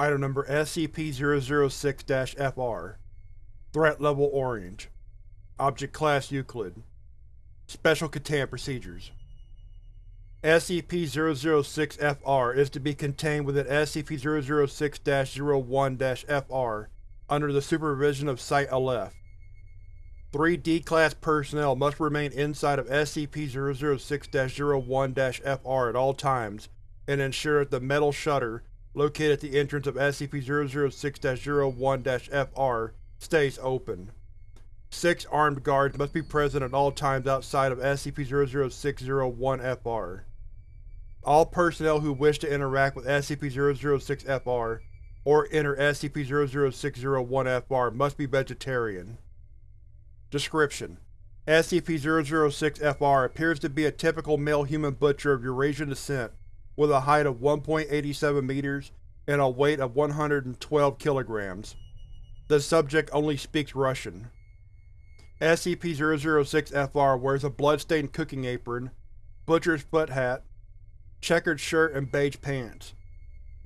Item Number SCP-006-FR Threat Level Orange. Object Class Euclid. Special Containment Procedures. SCP-006-FR is to be contained within SCP-006-01-FR under the supervision of Site-Aleph. Three D-Class personnel must remain inside of SCP-006-01-FR at all times and ensure that the metal shutter, located at the entrance of SCP-006-01-FR, stays open. Six armed guards must be present at all times outside of SCP-006-01-FR. All personnel who wish to interact with SCP-006-FR or enter SCP-006-01-FR must be vegetarian. Description: SCP-006-FR appears to be a typical male human butcher of Eurasian descent with a height of 1.87 meters and a weight of 112 kilograms. The subject only speaks Russian. SCP-006-FR wears a blood-stained cooking apron, butcher's foot hat, checkered shirt and beige pants.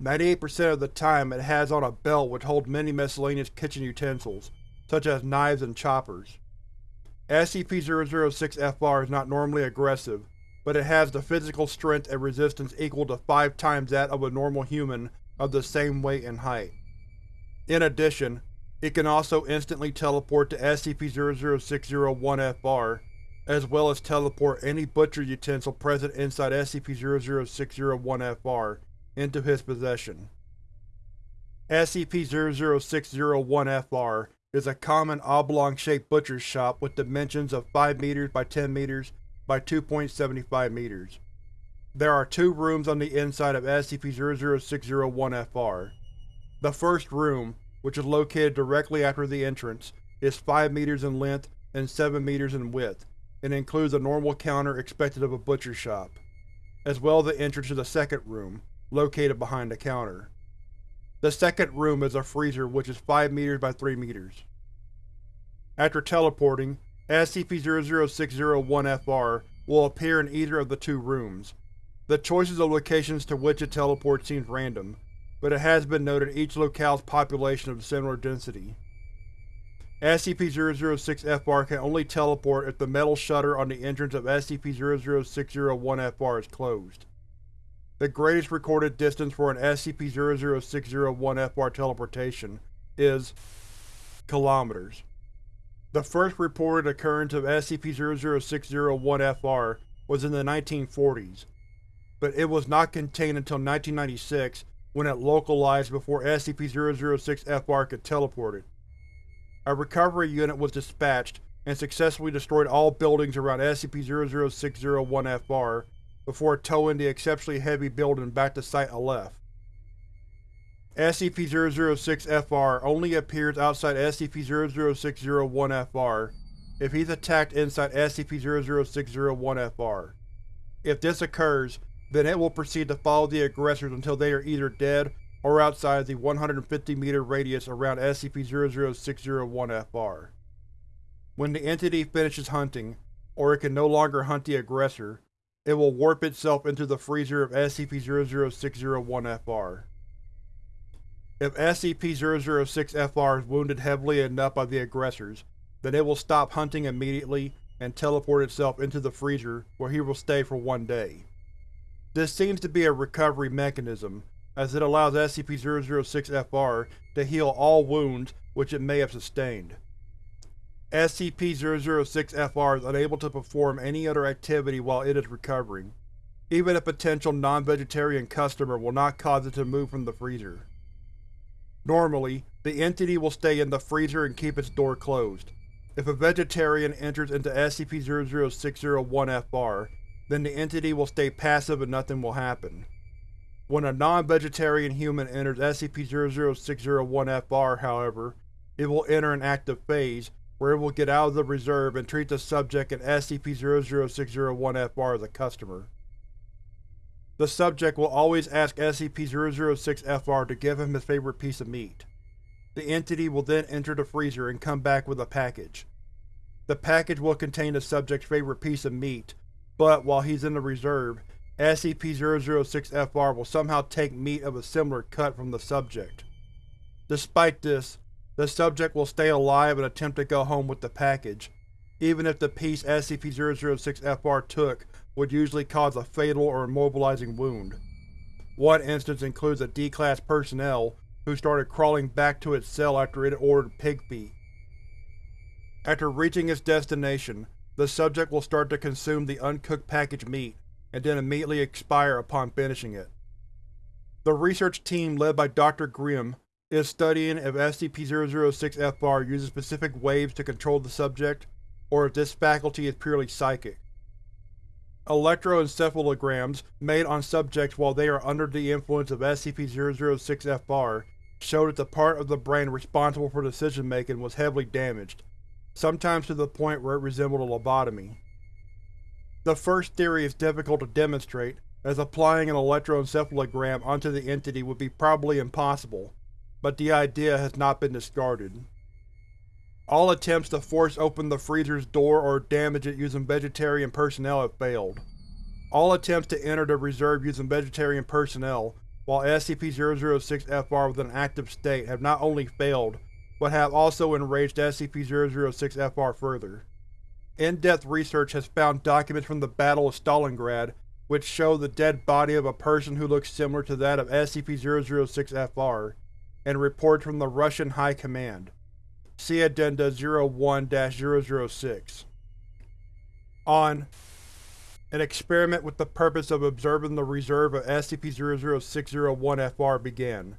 98% of the time it has on a belt which holds many miscellaneous kitchen utensils, such as knives and choppers. SCP-006-FR is not normally aggressive, but it has the physical strength and resistance equal to five times that of a normal human of the same weight and height. In addition, it can also instantly teleport to SCP-00601-FR as well as teleport any butcher utensil present inside SCP-00601-FR into his possession. SCP-00601-FR is a common oblong-shaped butcher's shop with dimensions of 5 meters by 10 meters by 2.75 meters. There are two rooms on the inside of SCP-00601-FR. The first room, which is located directly after the entrance, is 5 meters in length and 7 meters in width, and includes a normal counter expected of a butcher shop, as well as the entrance to the second room, located behind the counter. The second room is a freezer which is 5 meters by 3 meters. After teleporting, SCP-00601-FR will appear in either of the two rooms. The choices of locations to which it teleports seems random, but it has been noted each locale's population of similar density. SCP-006-FR can only teleport if the metal shutter on the entrance of SCP-00601-FR is closed. The greatest recorded distance for an SCP-00601-FR teleportation is kilometers. The first reported occurrence of SCP-00601-FR was in the 1940s, but it was not contained until 1996 when it localized before SCP-006-FR could teleport it. A recovery unit was dispatched and successfully destroyed all buildings around SCP-00601-FR before towing the exceptionally heavy building back to Site-Aleph. SCP-006-FR only appears outside SCP-00601-FR if he's attacked inside SCP-00601-FR. If this occurs, then it will proceed to follow the aggressors until they are either dead or outside the 150 meter radius around SCP-00601-FR. When the entity finishes hunting, or it can no longer hunt the aggressor, it will warp itself into the freezer of SCP-00601-FR. If SCP-006-FR is wounded heavily enough by the aggressors, then it will stop hunting immediately and teleport itself into the freezer where he will stay for one day. This seems to be a recovery mechanism, as it allows SCP-006-FR to heal all wounds which it may have sustained. SCP-006-FR is unable to perform any other activity while it is recovering. Even a potential non-vegetarian customer will not cause it to move from the freezer. Normally, the entity will stay in the freezer and keep its door closed. If a vegetarian enters into SCP-00601-FR, then the entity will stay passive and nothing will happen. When a non-vegetarian human enters SCP-00601-FR, however, it will enter an active phase, where it will get out of the reserve and treat the subject in SCP-00601-FR as a customer. The subject will always ask SCP-006-FR to give him his favorite piece of meat. The entity will then enter the freezer and come back with a package. The package will contain the subject's favorite piece of meat, but while he's in the reserve, SCP-006-FR will somehow take meat of a similar cut from the subject. Despite this, the subject will stay alive and attempt to go home with the package, even if the piece SCP-006-FR took would usually cause a fatal or immobilizing wound. One instance includes a D-Class personnel who started crawling back to its cell after it ordered pig feet. After reaching its destination, the subject will start to consume the uncooked packaged meat, and then immediately expire upon finishing it. The research team led by Dr. Grimm is studying if SCP-006-FR uses specific waves to control the subject, or if this faculty is purely psychic. Electroencephalograms made on subjects while they are under the influence of SCP-006-FR show that the part of the brain responsible for decision-making was heavily damaged, sometimes to the point where it resembled a lobotomy. The first theory is difficult to demonstrate, as applying an electroencephalogram onto the entity would be probably impossible, but the idea has not been discarded. All attempts to force open the freezer's door or damage it using vegetarian personnel have failed. All attempts to enter the reserve using vegetarian personnel, while SCP-006-FR was in an active state have not only failed, but have also enraged SCP-006-FR further. In-depth research has found documents from the Battle of Stalingrad which show the dead body of a person who looks similar to that of SCP-006-FR, and reports from the Russian High Command. See Addenda 01-006. On an experiment with the purpose of observing the reserve of SCP-00601-FR began.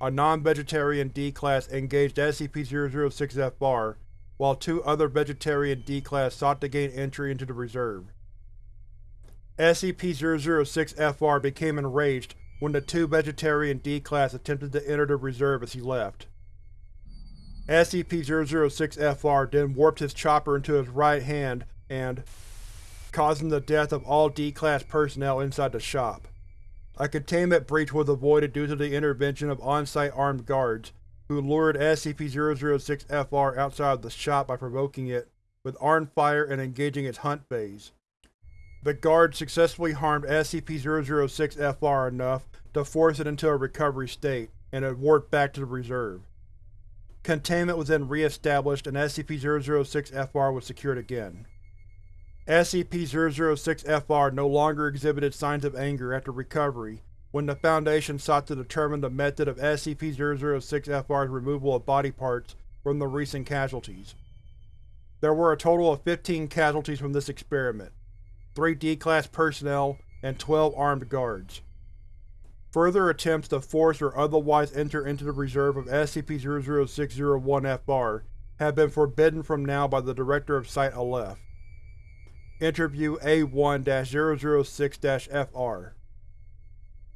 A non-vegetarian D-Class engaged SCP-006-FR, while two other vegetarian D-Class sought to gain entry into the reserve. SCP-006-FR became enraged when the two vegetarian D-Class attempted to enter the reserve as he left. SCP-006-FR then warped his chopper into his right hand and causing the death of all D-Class personnel inside the shop. A containment breach was avoided due to the intervention of on-site armed guards, who lured SCP-006-FR outside of the shop by provoking it with armed fire and engaging its hunt phase. The guards successfully harmed SCP-006-FR enough to force it into a recovery state, and it warped back to the reserve. Containment was then re-established and SCP-006-FR was secured again. SCP-006-FR no longer exhibited signs of anger after recovery when the Foundation sought to determine the method of SCP-006-FR's removal of body parts from the recent casualties. There were a total of 15 casualties from this experiment, 3 D-Class personnel, and 12 armed guards. Further attempts to force or otherwise enter into the reserve of SCP-00601-FR have been forbidden from now by the Director of Site-Aleph. Interview A1-006-FR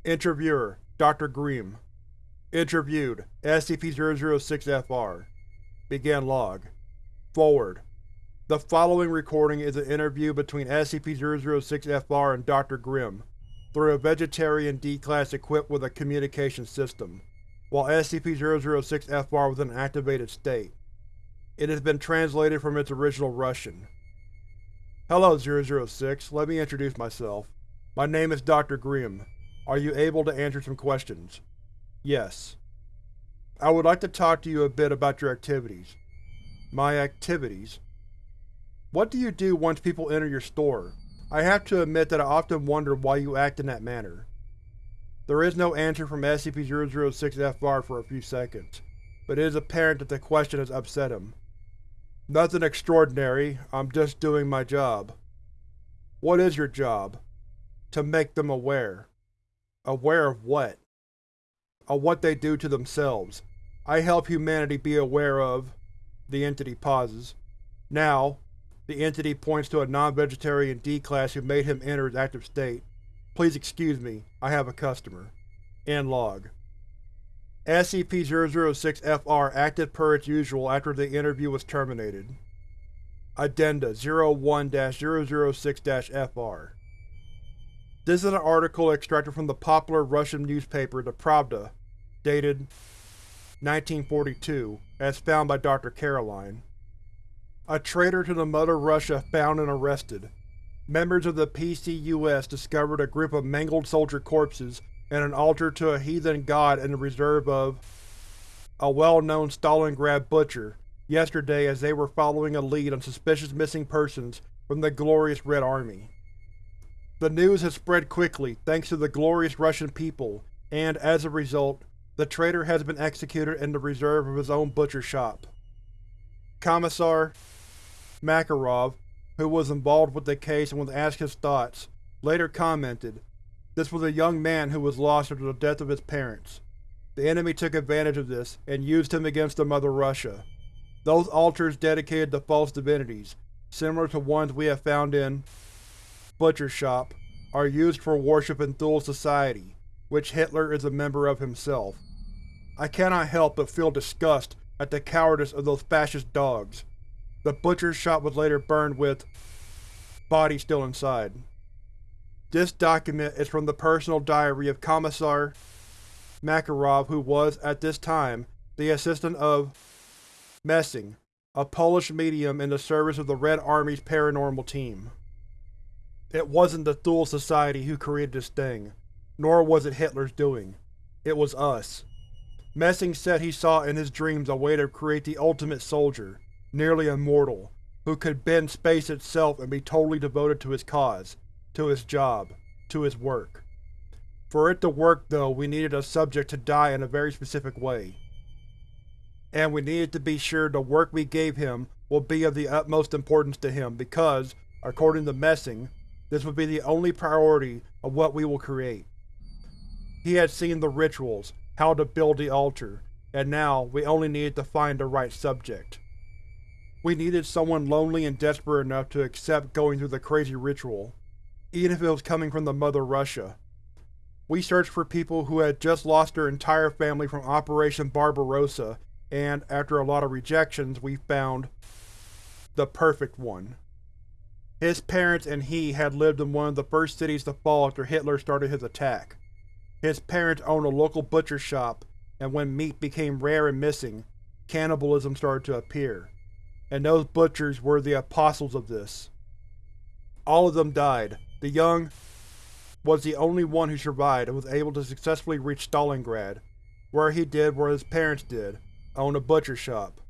Interviewer Dr. Grimm Interviewed SCP-006-FR Begin log Forward The following recording is an interview between SCP-006-FR and Dr. Grimm, through a vegetarian D-Class equipped with a communication system, while SCP-006-FR was in an activated state. It has been translated from its original Russian. Hello, 006. Let me introduce myself. My name is Dr. Grimm. Are you able to answer some questions? Yes. I would like to talk to you a bit about your activities. My activities? What do you do once people enter your store? I have to admit that I often wonder why you act in that manner. There is no answer from SCP-006-FR for a few seconds, but it is apparent that the question has upset him. Nothing extraordinary, I'm just doing my job. What is your job? To make them aware. Aware of what? Of what they do to themselves. I help humanity be aware of… The entity pauses. Now, the entity points to a non-vegetarian D-Class who made him enter his active state. Please excuse me, I have a customer. End log. SCP-006-FR acted per its usual after the interview was terminated. Addenda 01-006-FR This is an article extracted from the popular Russian newspaper The Pravda, dated 1942, as found by Dr. Caroline. A traitor to the Mother Russia found and arrested. members of the PCUS discovered a group of mangled soldier corpses and an altar to a heathen god in the reserve of a well-known Stalingrad butcher yesterday as they were following a lead on suspicious missing persons from the glorious Red Army. The news has spread quickly thanks to the glorious Russian people, and, as a result, the traitor has been executed in the reserve of his own butcher shop. Commissar Makarov, who was involved with the case and was asked his thoughts, later commented, This was a young man who was lost after the death of his parents. The enemy took advantage of this, and used him against the Mother Russia. Those altars dedicated to false divinities, similar to ones we have found in Butcher Shop, are used for worship in Thule Society, which Hitler is a member of himself. I cannot help but feel disgust at the cowardice of those fascist dogs. The butcher's shop was later burned with body still inside. This document is from the personal diary of Commissar Makarov who was, at this time, the assistant of Messing, a Polish medium in the service of the Red Army's paranormal team. It wasn't the Thule Society who created this thing, nor was it Hitler's doing. It was us. Messing said he saw in his dreams a way to create the ultimate soldier, nearly immortal, who could bend space itself and be totally devoted to his cause, to his job, to his work. For it to work, though, we needed a subject to die in a very specific way and we needed to be sure the work we gave him will be of the utmost importance to him because, according to Messing, this would be the only priority of what we will create. He had seen the rituals, how to build the altar, and now we only needed to find the right subject. We needed someone lonely and desperate enough to accept going through the crazy ritual, even if it was coming from the Mother Russia. We searched for people who had just lost their entire family from Operation Barbarossa and after a lot of rejections we found the perfect one. His parents and he had lived in one of the first cities to fall after Hitler started his attack. His parents owned a local butcher shop, and when meat became rare and missing, cannibalism started to appear, and those butchers were the apostles of this. All of them died. The young was the only one who survived and was able to successfully reach Stalingrad, where he did what his parents did, own a butcher shop.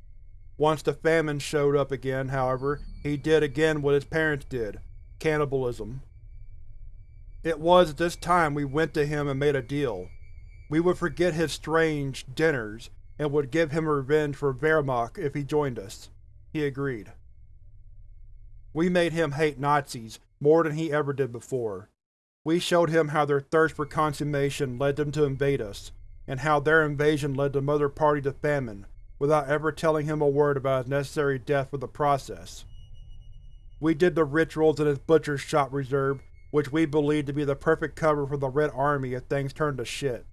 Once the famine showed up again, however, he did again what his parents did – cannibalism. It was at this time we went to him and made a deal. We would forget his strange dinners, and would give him revenge for Wehrmacht if he joined us. He agreed. We made him hate Nazis more than he ever did before. We showed him how their thirst for consummation led them to invade us, and how their invasion led the Mother Party to famine, without ever telling him a word about his necessary death for the process. We did the rituals in his butcher's shop reserve, which we believed to be the perfect cover for the Red Army if things turned to shit.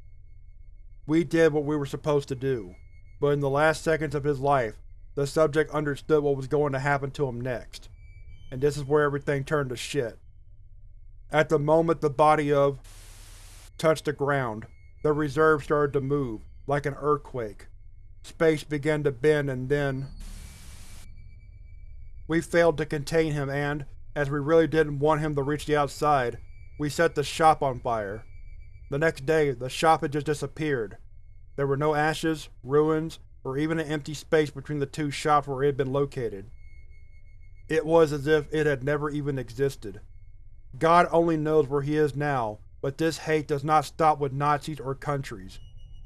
We did what we were supposed to do, but in the last seconds of his life, the subject understood what was going to happen to him next. And this is where everything turned to shit. At the moment the body of touched the ground, the reserve started to move, like an earthquake. Space began to bend and then… We failed to contain him and, as we really didn't want him to reach the outside, we set the shop on fire. The next day, the shop had just disappeared. There were no ashes, ruins, or even an empty space between the two shops where it had been located. It was as if it had never even existed. God only knows where he is now, but this hate does not stop with Nazis or countries.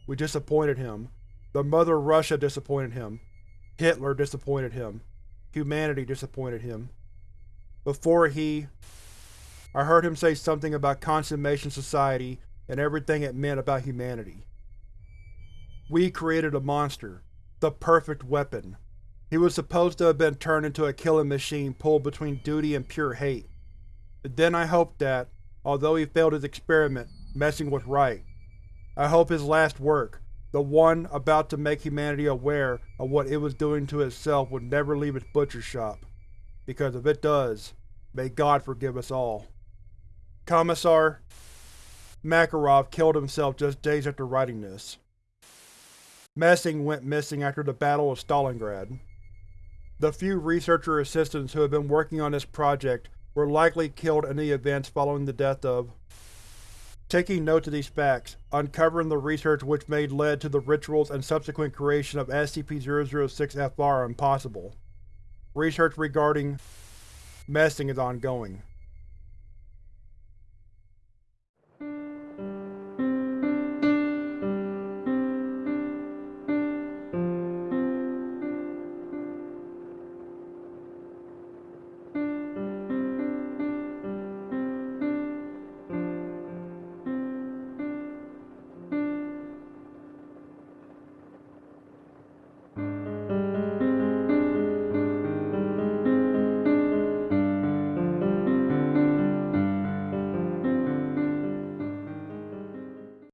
We disappointed him. The Mother Russia disappointed him. Hitler disappointed him. Humanity disappointed him. Before he… I heard him say something about Consummation Society and everything it meant about humanity. We created a monster. The perfect weapon. He was supposed to have been turned into a killing machine pulled between duty and pure hate. then I hoped that, Although he failed his experiment, Messing was right. I hope his last work, the one about to make humanity aware of what it was doing to itself would never leave its butcher shop. Because if it does, may God forgive us all. Commissar Makarov killed himself just days after writing this. Messing went missing after the Battle of Stalingrad. The few researcher assistants who had been working on this project were likely killed in the events following the death of Taking note of these facts, uncovering the research which may led to the rituals and subsequent creation of SCP-006-FR impossible. Research regarding Messing is ongoing.